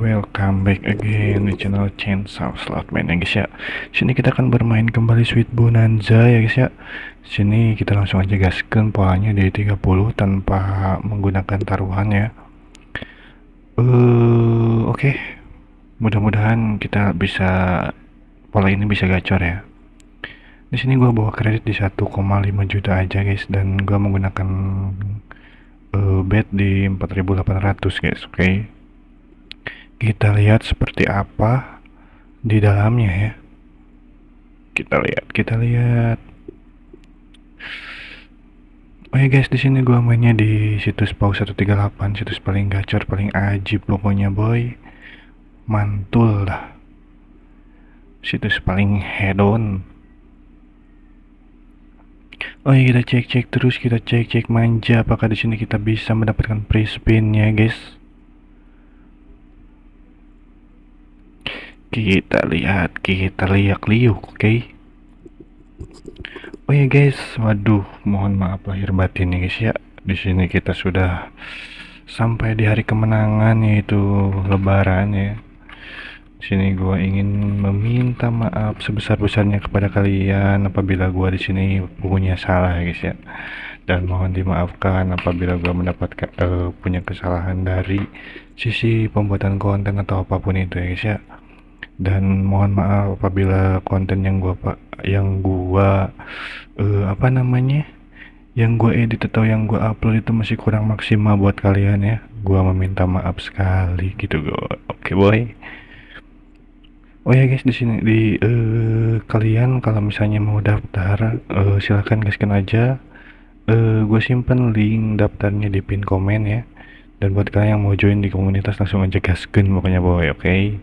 welcome back again di channel Chainsaw Slotman ya guys ya Sini kita akan bermain kembali Sweet Bonanza ya guys ya Sini kita langsung aja gaskan polanya di 30 tanpa menggunakan taruhan ya uh, Oke okay. Mudah-mudahan kita bisa pola ini bisa gacor ya di sini gua bawa kredit di 1,5 juta aja guys dan gua menggunakan uh, bet di 4800 guys oke okay? Kita lihat seperti apa di dalamnya ya. Kita lihat kita lihat. Oh ya guys di sini gua mainnya di situs pau 138 situs paling gacor paling ajib pokoknya boy. Mantul dah. Situs paling hedon. Oh ya kita cek cek terus kita cek cek manja apakah di sini kita bisa mendapatkan free spin ya guys kita lihat kita lihat liuk oke? Okay? oh ya guys. Waduh mohon maaf lahir batin nih guys ya. Di sini kita sudah sampai di hari kemenangan yaitu lebaran ya. Sini gua ingin meminta maaf sebesar-besarnya kepada kalian apabila gua di sini punya salah ya guys ya. Dan mohon dimaafkan apabila gua mendapatkan uh, punya kesalahan dari sisi pembuatan konten atau apa pun itu ya guys ya dan mohon maaf apabila konten yang gua pak yang gua uh, apa namanya yang gua edit atau yang gua upload itu masih kurang maksimal buat kalian ya. Gua meminta maaf sekali gitu gue oke okay, boy. Oh ya guys di sini di uh, kalian kalau misalnya mau daftar uh, silahkan gaskan aja. Uh, gue simpen link daftarnya di pin komen ya. Dan buat kalian yang mau join di komunitas langsung aja gaskan pokoknya boy oke? okay?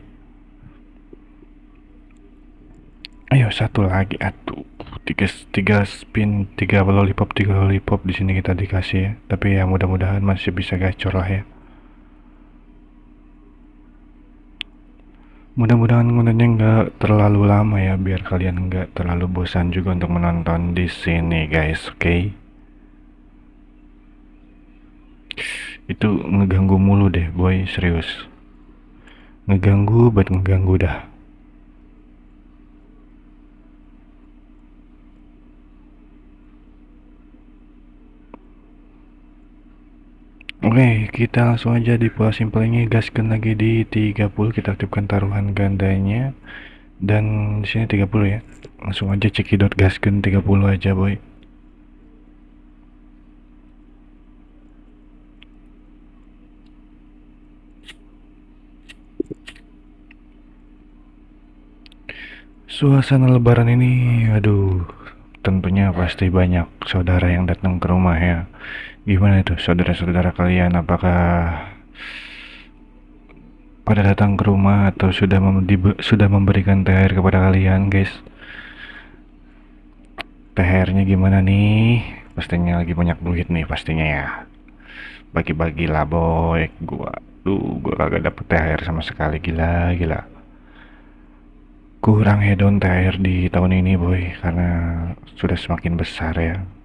Ayo satu lagi atuh. Tiga tiga spin tiga lollipop tiga lollipop. Di sini kita dikasih ya tapi ya mudah-mudahan masih bisa gacor lah ya. Mudah-mudahan kontennya nggak terlalu lama ya biar kalian nggak terlalu bosan juga untuk menonton di sini guys oke? Okay? itu ngeganggu mulu deh boy serius. Ngeganggu buat ngeganggu dah Oke, kita langsung aja di pola simpelnya gaskan lagi di 30 kita aktifkan taruhan gandanya dan di sini 30 ya. Langsung aja cekidot gaskan 30 aja, boy. Suasana lebaran ini aduh tentunya pasti banyak saudara yang datang ke rumah ya gimana itu saudara-saudara kalian? Apakah pada datang ke rumah atau sudah mem sudah memberikan THR kepada kalian guys? THR-nya gimana nih? Pastinya lagi banyak duit nih pastinya ya. Bagi-bagi lah boy. Gua tuh gua kagak dapet THR sama sekali. Gila gila. Kurang hedon THR di tahun ini boy. Karena sudah semakin besar ya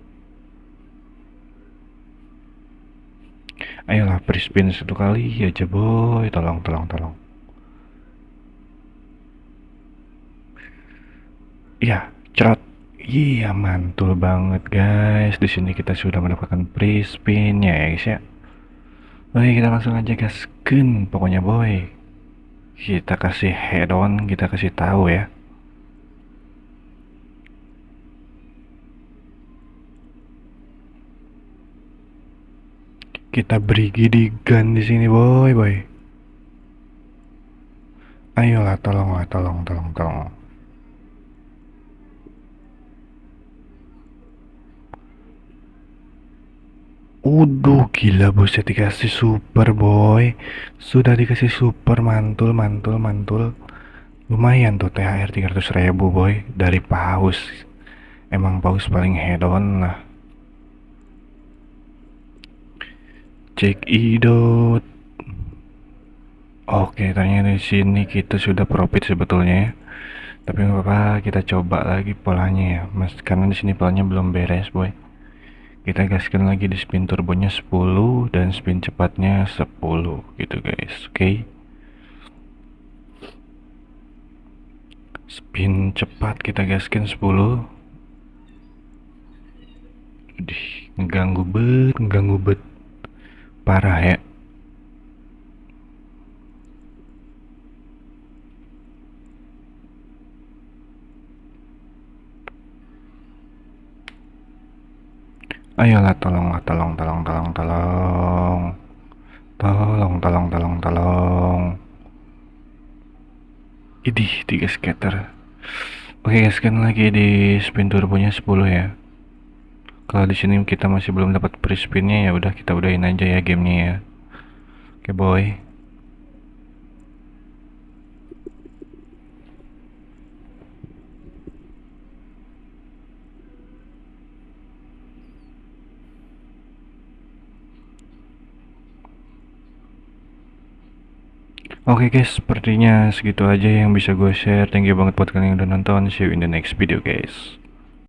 ayolah spin satu kali aja boy. Tolong tolong tolong. Ya cerot. Iya mantul banget guys. Di sini kita sudah mendapatkan spin ya guys ya. Oke kita langsung aja gasken pokoknya boy. Kita kasih head on kita kasih tahu ya kita beri gidigan di sini boy boy. Ayolah tolong lah tolong tolong tolong. Uduh gila buset dikasih super boy. Sudah dikasih super mantul mantul mantul. Lumayan tuh THR 300 ribu boy Dari paus. Emang paus paling hedon lah Cek idot. Oke ternyata di sini kita sudah profit sebetulnya ya. Tapi nggak apa-apa kita coba lagi polanya ya. Mas karena di sini polanya belum beres boy. Kita gaskan lagi di spin turbonya 10 dan spin cepatnya 10 gitu guys oke? Okay? spin cepat kita gaskin 10 Dih, ngeganggu bet, ngeganggu bet Parah ya. Ayolah tolonglah tolong tolong tolong tolong. Tolong tolong tolong tolong. Idih tiga scatter Oke guys kan lagi di spin turbonya 10 ya kalau di sini kita masih belum dapat free spinnya ya udah kita udahin aja ya gamenya ya oke boy Oke okay guys, sepertinya segitu aja yang bisa gue share. Thank you banget buat kalian yang udah nonton. See you in the next video guys.